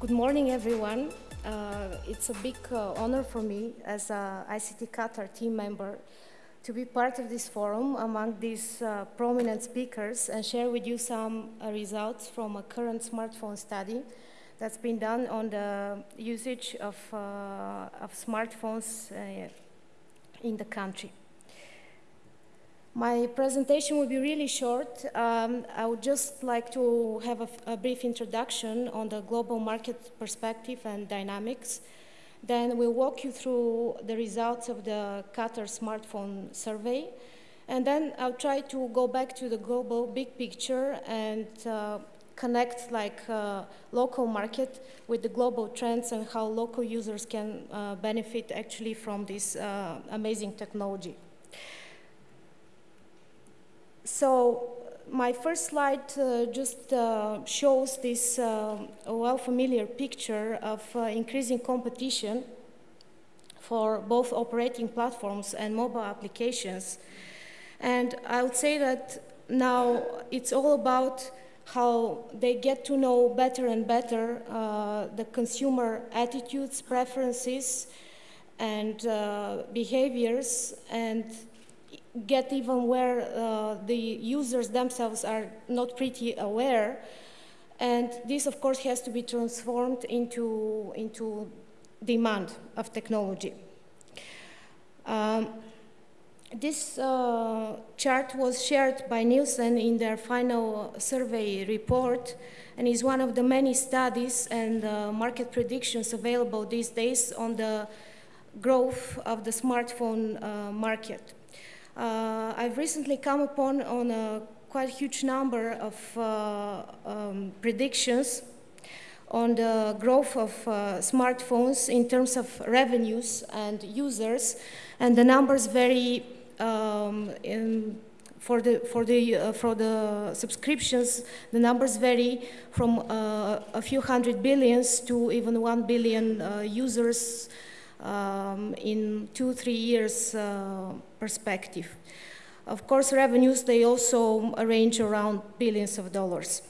Good morning, everyone. Uh, it's a big uh, honor for me as a ICT Qatar team member to be part of this forum among these uh, prominent speakers and share with you some uh, results from a current smartphone study that's been done on the usage of, uh, of smartphones uh, in the country. My presentation will be really short. Um, I would just like to have a, a, brief introduction on the global market perspective and dynamics. Then we'll walk you through the results of the Qatar smartphone survey. And then I'll try to go back to the global big picture and uh, connect like uh, local market with the global trends and how local users can uh, benefit actually from this uh, amazing technology. So my first slide uh, just uh, shows this uh, well familiar picture of uh, increasing competition for both operating platforms and mobile applications. And I would say that now it's all about how they get to know better and better uh, the consumer attitudes, preferences, and uh, behaviors, and get even where uh, the users themselves are not pretty aware. And this, of course, has to be transformed into, into demand of technology. Um, this uh, chart was shared by Nielsen in their final survey report and is one of the many studies and uh, market predictions available these days on the growth of the smartphone uh, market. Uh, I've recently come upon on a quite huge number of uh, um, predictions on the growth of uh, smartphones in terms of revenues and users, and the numbers vary um, in, for the for the uh, for the subscriptions. The numbers vary from uh, a few hundred billions to even one billion uh, users um, in two, three years uh, perspective. Of course, revenues, they also range around billions of dollars.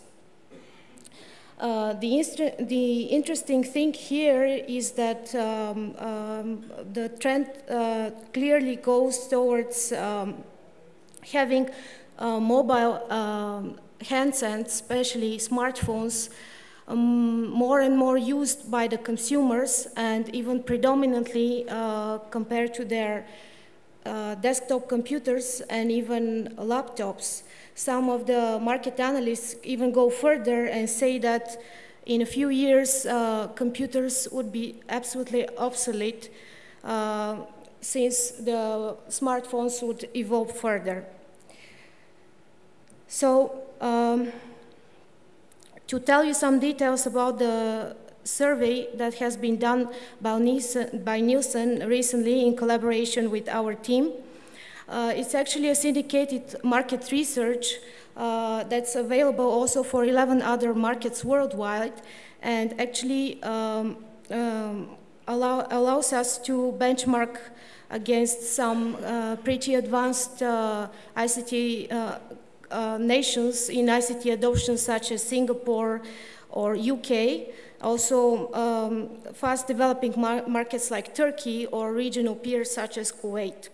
Uh, the, the, interesting thing here is that um, um, the trend uh, clearly goes towards um, having uh, mobile um, handsets, especially smartphones, um, more and more used by the consumers and even predominantly uh, compared to their uh, desktop computers and even laptops. Some of the market analysts even go further and say that in a few years uh, computers would be absolutely obsolete uh, since the smartphones would evolve further. So um, to tell you some details about the survey that has been done by Nielsen, by Nielsen recently in collaboration with our team. Uh, it's actually a syndicated market research uh, that's available also for 11 other markets worldwide and actually um, um, allow, allows us to benchmark against some uh, pretty advanced uh, ICT uh, uh, nations in ICT adoption such as Singapore or UK, also um, fast developing mar markets like Turkey or regional peers such as Kuwait.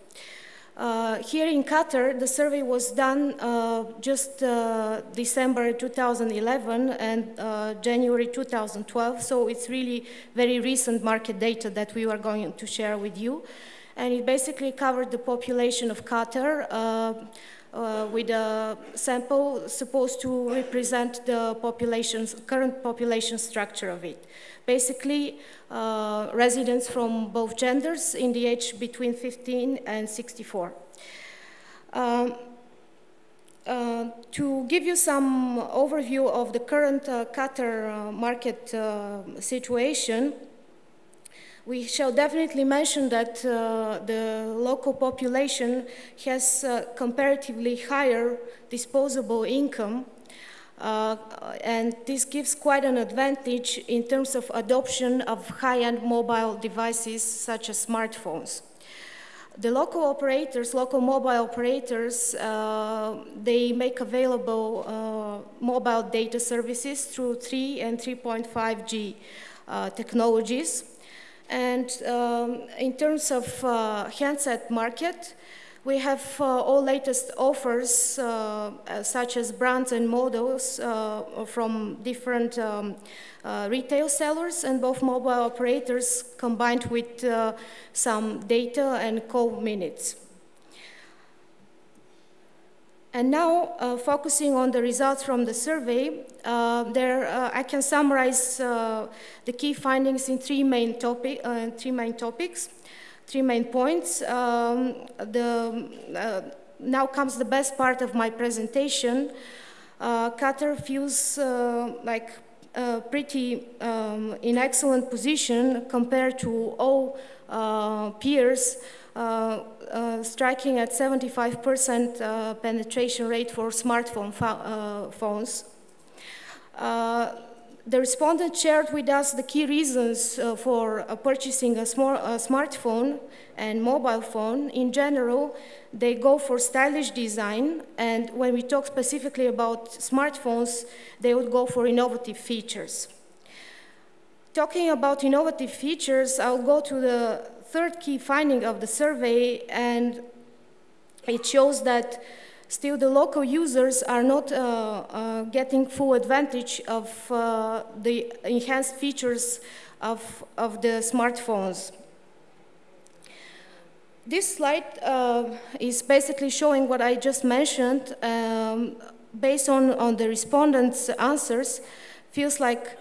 Uh, here in Qatar, the survey was done uh, just uh, December 2011 and uh, January 2012, so it's really very recent market data that we are going to share with you. And it basically covered the population of Qatar, uh, with a sample supposed to represent the population's current population structure of it. Basically, uh, residents from both genders in the age between 15 and 64. Um, uh, to give you some overview of the current uh, Qatar uh, market uh, situation, we shall definitely mention that uh, the local population has uh, comparatively higher disposable income uh, and this gives quite an advantage in terms of adoption of high-end mobile devices such as smartphones. The local operators, local mobile operators, uh, they make available uh, mobile data services through 3 and 3.5G uh, technologies. And um, in terms of uh, handset market, we have uh, all latest offers, uh, such as brands and models from different um, uh, retail sellers and both mobile operators combined with uh, some data and call minutes. And now, uh, focusing on the results from the survey, uh, there uh, I can summarize uh, the key findings in three main, topic, three main topics, three main points. Um, the, now comes the best part of my presentation. Qatar feels like uh, pretty um, in excellent position compared to all uh, peers, uh, uh Uh, uh, striking at 75% uh, penetration rate for smartphone uh, phones. Uh, the respondent shared with us the key reasons for purchasing a, a smartphone and mobile phone. In general, they go for stylish design, and when we talk specifically about smartphones, they would go for innovative features. Talking about innovative features, I'll go to the third key finding of the survey, and it shows that still the local users are not uh, uh, getting full advantage of uh, the enhanced features of, of the smartphones. This slide uh, is basically showing what I just mentioned. Um, based on, on the respondents' answers, feels like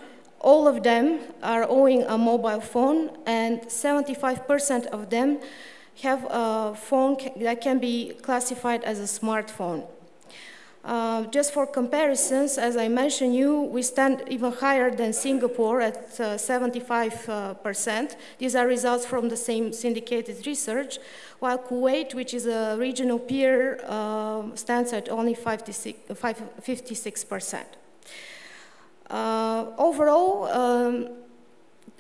all of them are owning a mobile phone and 75% of them have a phone that can be classified as a smartphone. Uh, just for comparisons, as I mentioned you, we stand even higher than Singapore at 75%. Uh, These are results from the same syndicated research, while Kuwait, which is a regional peer, uh, stands at only 56%. Uh, overall, um,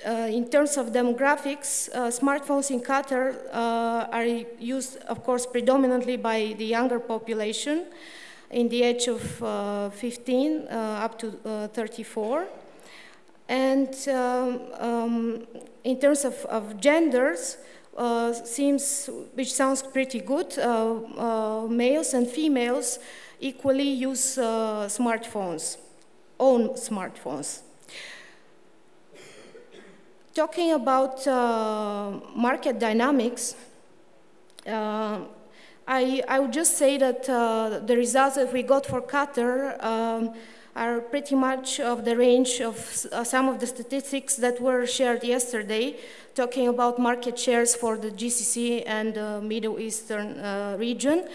uh, in terms of demographics, uh, smartphones in Qatar uh, are used, of course, predominantly by the younger population in the age of uh, 15 uh, up to uh, 34. And um, um, in terms of, of genders, uh, seems, which sounds pretty good, uh, uh, males and females equally use smartphones, own smartphones. Talking about market dynamics, I, I would just say that uh, the results that we got for Qatar um, are pretty much of the range of uh, some of the statistics that were shared yesterday, talking about market shares for the GCC and the Middle Eastern uh, region.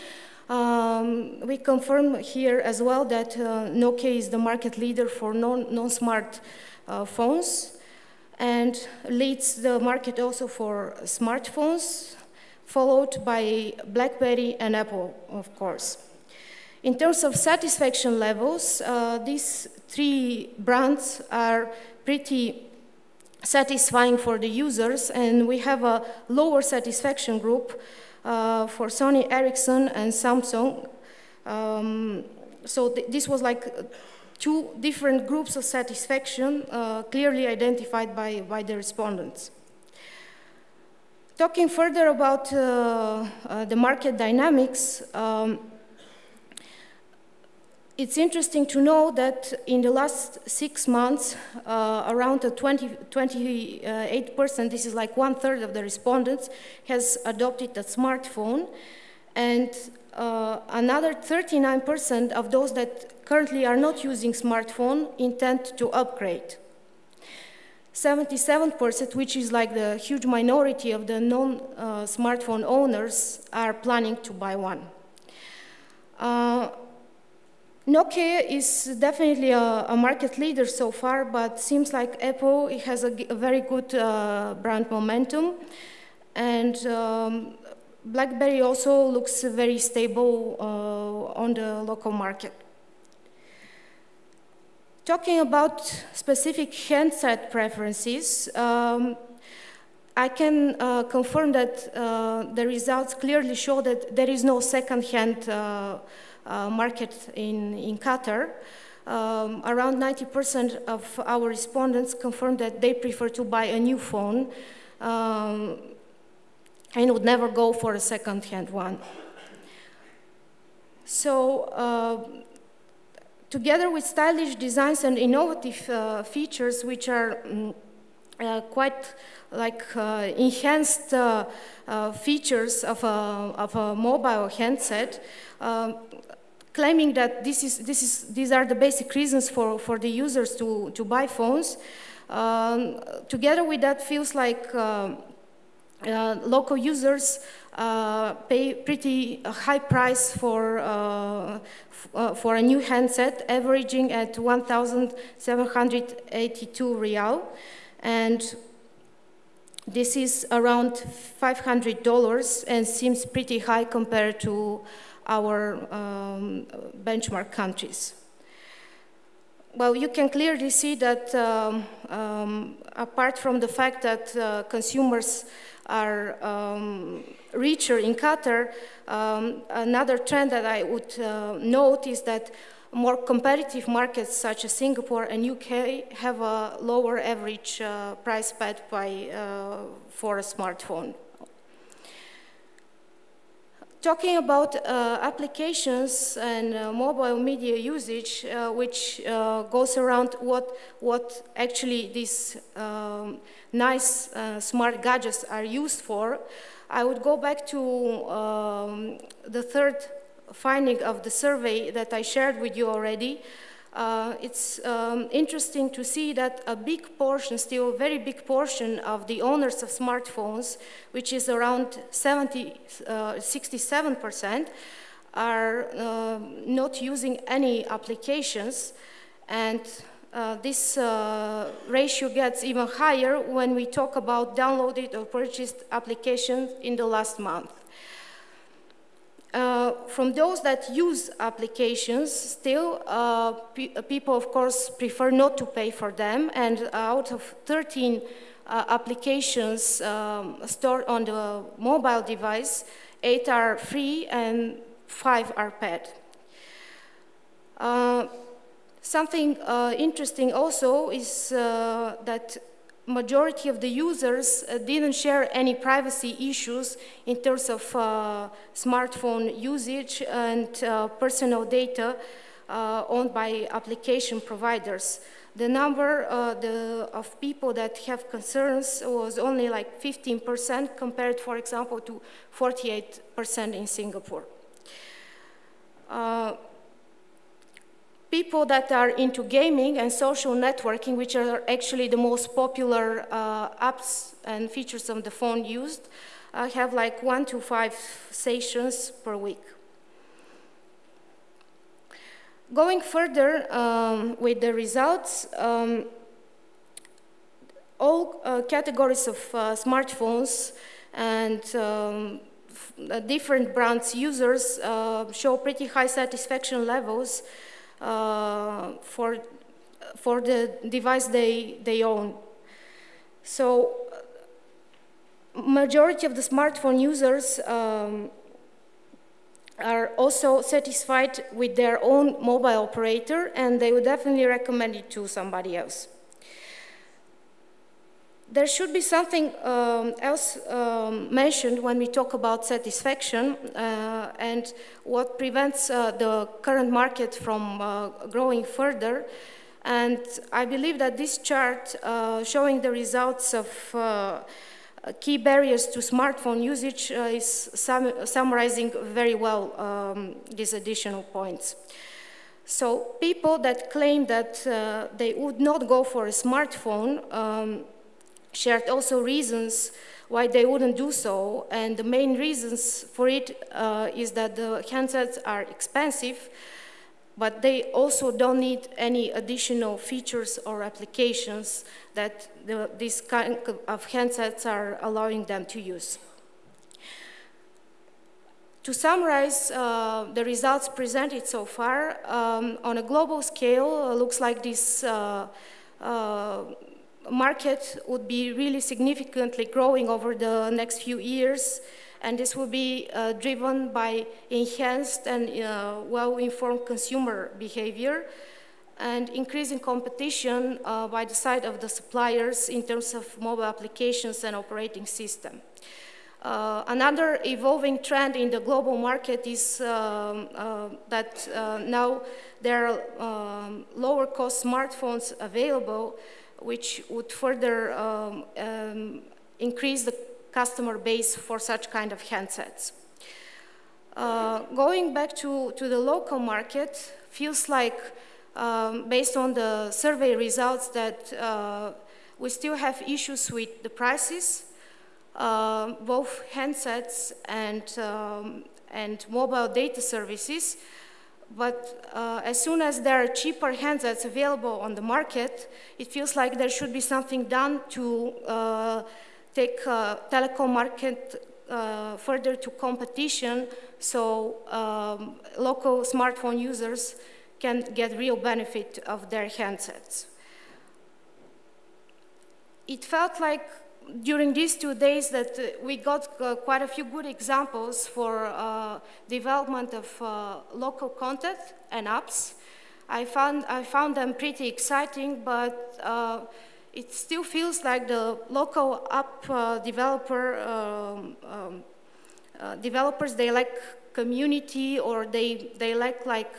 Um, we confirm here as well that uh, Nokia is the market leader for non-smart non uh, phones and leads the market also for smartphones, followed by BlackBerry and Apple, of course. In terms of satisfaction levels, uh, these three brands are pretty satisfying for the users, and we have a lower satisfaction group uh, for Sony Ericsson and Samsung. Um, so th this was like two different groups of satisfaction uh, clearly identified by, by the respondents. Talking further about uh, uh, the market dynamics, um, it's interesting to know that in the last six months, uh, around 20, 28%, this is like one third of the respondents, has adopted a smartphone, and uh, another 39% of those that currently are not using smartphone intend to upgrade. 77%, which is like the huge minority of the non-smartphone uh, owners, are planning to buy one. Uh, Nokia is definitely a, a, market leader so far, but seems like Apple it has a, a very good uh, brand momentum. And um, BlackBerry also looks very stable uh, on the local market. Talking about specific handset preferences, um, I can uh, confirm that uh, the results clearly show that there is no second-hand uh, market in, in Qatar. Um, around 90% of our respondents confirmed that they prefer to buy a new phone um, and would never go for a second-hand one. So, uh, together with stylish designs and innovative uh, features, which are um, uh, quite like uh, enhanced uh, uh, features of a, of a mobile handset, um, claiming that this is, this is, these are the basic reasons for, for the users to, to buy phones. Um, together with that feels like uh, uh, local users uh, pay pretty high price for, uh, uh, for a new handset, averaging at 1,782 riyal. And this is around $500 and seems pretty high compared to our um, benchmark countries. Well, you can clearly see that um, um, apart from the fact that uh, consumers are um, richer in Qatar, um, another trend that I would uh, note is that more competitive markets such as Singapore and UK have a lower average uh, price paid by, uh, for a smartphone. Talking about uh, applications and uh, mobile media usage, uh, which uh, goes around what, what actually these um, nice smart gadgets are used for, I would go back to um, the third finding of the survey that I shared with you already, uh, it's um, interesting to see that a big portion, still a very big portion of the owners of smartphones, which is around 70, uh, 67%, are uh, not using any applications. And uh, this uh, ratio gets even higher when we talk about downloaded or purchased applications in the last month. Uh, from those that use applications, still, uh, pe people, of course, prefer not to pay for them. And out of 13 uh, applications um, stored on the mobile device, eight are free and five are paid. Uh, something uh, interesting also is that majority of the users uh, didn't share any privacy issues in terms of uh, smartphone usage and uh, personal data owned by application providers. The number uh, the, of people that have concerns was only like 15% compared, for example, to 48% in Singapore. Uh, people that are into gaming and social networking, which are actually the most popular uh, apps and features on the phone used, uh, have like one to five sessions per week. Going further um, with the results, um, all uh, categories of uh, smartphones and um, different brands users uh, show pretty high satisfaction levels uh, for, for the device they, they own. So majority of the smartphone users um, are also satisfied with their own mobile operator and they would definitely recommend it to somebody else there should be something um, else um, mentioned when we talk about satisfaction uh, and what prevents uh, the current market from uh, growing further. And I believe that this chart uh, showing the results of uh, key barriers to smartphone usage uh, is sum summarizing very well um, these additional points. So people that claim that they would not go for a smartphone um, shared also reasons why they wouldn't do so. And the main reasons for it uh, is that the handsets are expensive, but they also don't need any additional features or applications that the, this kind of handsets are allowing them to use. To summarize uh, the results presented so far, um, on a global scale, uh, looks like this uh, uh market would be really significantly growing over the next few years, and this will be uh, driven by enhanced and uh, well-informed consumer behavior and increasing competition uh, by the side of the suppliers in terms of mobile applications and operating system. Uh, another evolving trend in the global market is um, uh, that uh, now there are um, lower cost smartphones available, which would further um, um, increase the customer base for such kind of handsets. Uh, going back to, to the local market, feels like um, based on the survey results that uh, we still have issues with the prices uh, both handsets and, um, and mobile data services. But uh, as soon as there are cheaper handsets available on the market, it feels like there should be something done to uh, take uh, telecom market uh, further to competition so um, local smartphone users can get real benefit of their handsets. It felt like during these two days that uh, we got uh, quite a few good examples for uh, development of uh, local content and apps. I found, I found them pretty exciting, but uh, it still feels like the local app uh, developer um, um, developers, they like community or they, they lack like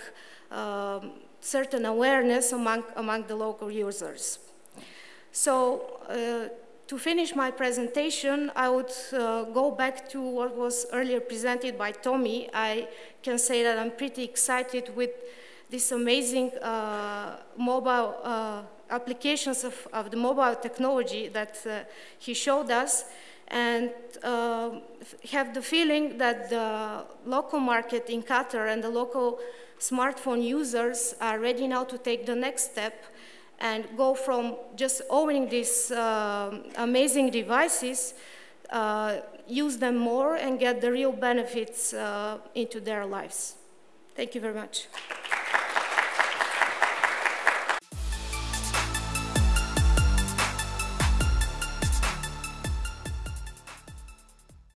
um, certain awareness among, among the local users. So to finish my presentation, I would uh, go back to what was earlier presented by Tommy. I can say that I'm pretty excited with this amazing uh, mobile uh, applications of, of, the mobile technology that uh, he showed us and uh, have the feeling that the local market in Qatar and the local smartphone users are ready now to take the next step and go from just owning these uh, amazing devices, uh, use them more and get the real benefits uh, into their lives. Thank you very much.